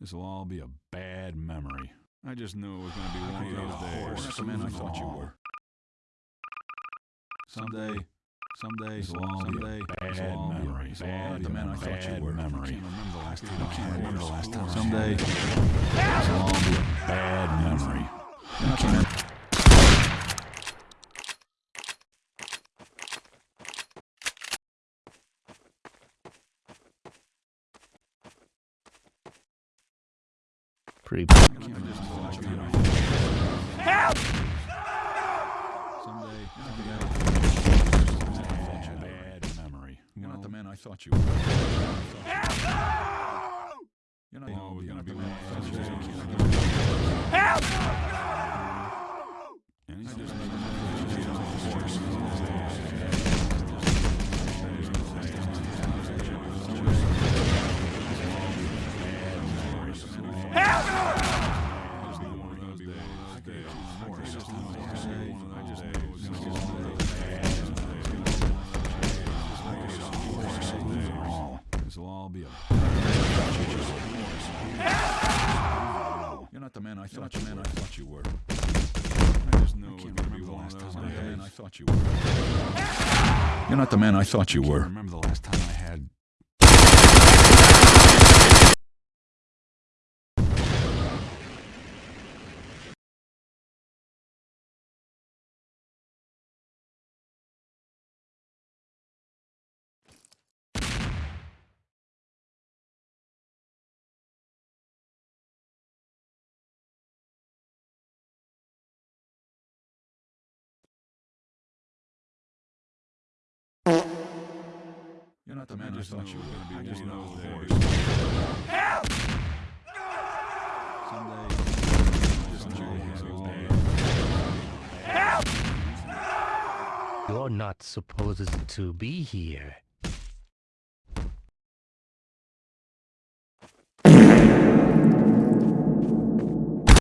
This'll all be a bad memory. I just knew it was going to be one of those days. The man I thought you were. Someday, someday, This'll all be a someday, bad this'll all be a memory. Bad, the man I thought you were. Memory. I can't remember the last time I can't remember the last time. Someday, this'll all be a bad memory. You're not the man. Pretty. I just thought you know. Help! Someday, someday, bad memory. You're not the man I thought you were. You're not we're gonna the man I thought you were. This'll all be a You're not the man I thought you man I thought you were. I just knew it can't remember the last time I had I thought you were. You're not the man I thought you were. remember the last time I had not the man I thought you were. gonna be I just know the those voice. days. Help! Someday, someday, someday, Help! You're not supposed to be here.